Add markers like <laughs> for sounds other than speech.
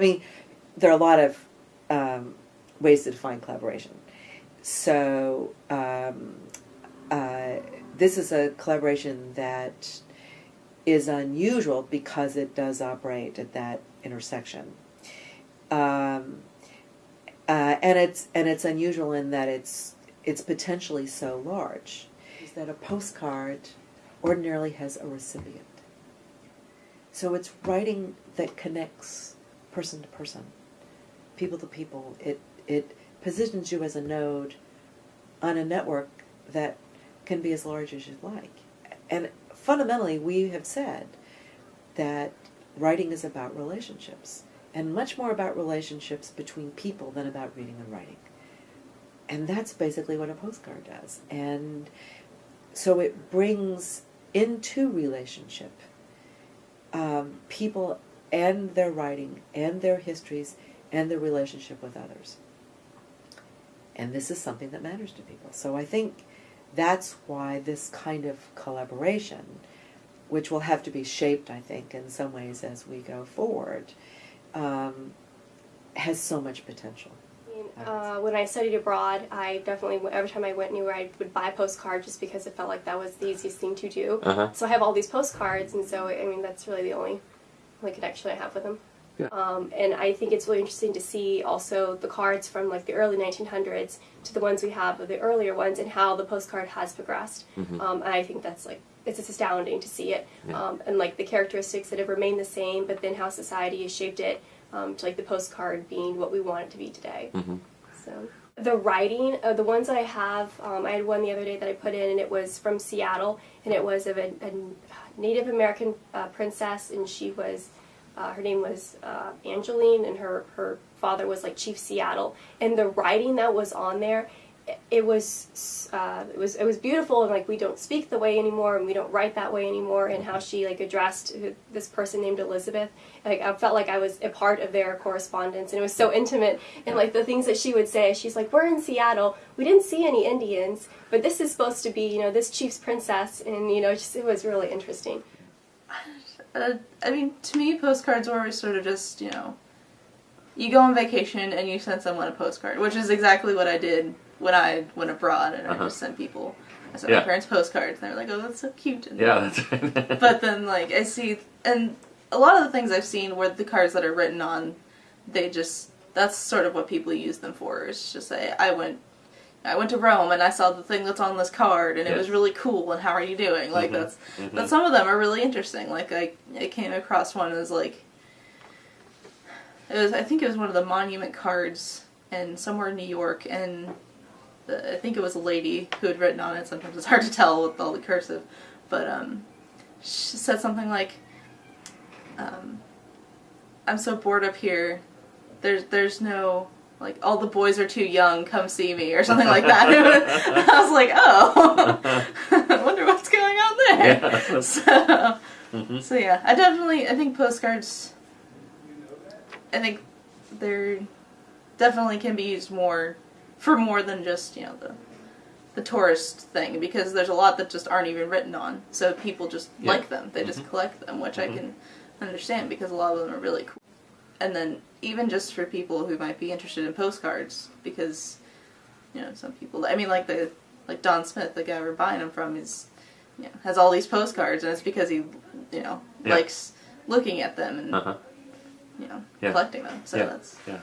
I mean, there are a lot of um, ways to define collaboration. So um, uh, this is a collaboration that is unusual because it does operate at that intersection. Um, uh, and it's and it's unusual in that it's it's potentially so large. Is that a postcard ordinarily has a recipient. So it's writing that connects person to person, people to people. It it positions you as a node on a network that can be as large as you'd like. And fundamentally, we have said that writing is about relationships, and much more about relationships between people than about reading and writing. And that's basically what a postcard does. And so it brings into relationship um, people and their writing and their histories and their relationship with others. And this is something that matters to people. So I think that's why this kind of collaboration, which will have to be shaped, I think, in some ways as we go forward, um, has so much potential. Uh, when I studied abroad, I definitely every time I went anywhere, I would buy a postcard just because it felt like that was the easiest thing to do. Uh-huh. So I have all these postcards, and so I mean that's really the only only connection I have with them. Yeah. Um, and I think it's really interesting to see also the cards from like the early 1900s to the ones we have of the earlier ones and how the postcard has progressed. Mhm. Um, and I think that's like it's just astounding to see it Yeah. um, and like the characteristics that have remained the same, but then how society has shaped it um, to like the postcard being what we want it to be today. hmm So the writing, uh, the ones that I have, um, I had one the other day that I put in, and it was from Seattle, and it was of a, a Native American uh, princess, and she was, uh, her name was uh, Angeline, and her her father was like Chief Seattle, and the writing that was on there. It- was uh, it was it was beautiful and like we don't speak the way anymore and we don't write that way anymore and how she like addressed this person named Elizabeth. Like I felt like I was a part of their correspondence and it was so intimate and like the things that she would say she's like we're in Seattle. We didn't see any Indians but this is supposed to be you know this chief's princess. And you know just it was really interesting. <sighs> Uh, I mean, to me, postcards were always sort of just, you know, you go on vacation and you send someone a postcard, which is exactly what I did when I went abroad and I Uh-huh. just sent people. I sent Yeah. my parents postcards and they were like, oh, that's so cute. And Yeah, that's right. but then, like, I see, and a lot of the things I've seen where the cards that are written on, they just, that's sort of what people use them for. It's just say, I went. I went to Rome and I saw the thing that's on this card and it was really cool and how are you doing? Like Mhm, that's mhm. but some of them are really interesting. Like I, I came across one that was like, it was I think it was one of the monument cards and somewhere in New York, and the, I think it was a lady who had written on it. Sometimes it's hard to tell with all the cursive, but um, she said something like, um, "I'm so bored up here. There's there's no." Like all the boys are too young. Come see me, or something like that. <laughs> I was like, "Oh, <laughs> I wonder what's going on there." Yeah. <laughs> So, Mhm. so yeah, I definitely I think postcards. I think they're definitely can be used more for more than just you know the the tourist thing because there's a lot that just aren't even written on, so people just Yeah. like them. They just Mhm. collect them, which Mhm. I can understand because a lot of them are really cool. And then even just for people who might be interested in postcards, because you know some people. I mean, like the like Don Smith, the guy we're buying them from, is you know has all these postcards, and it's because he you know Yeah. likes looking at them and Uh-huh. You know Yeah. collecting them. So Yeah. that's Yeah.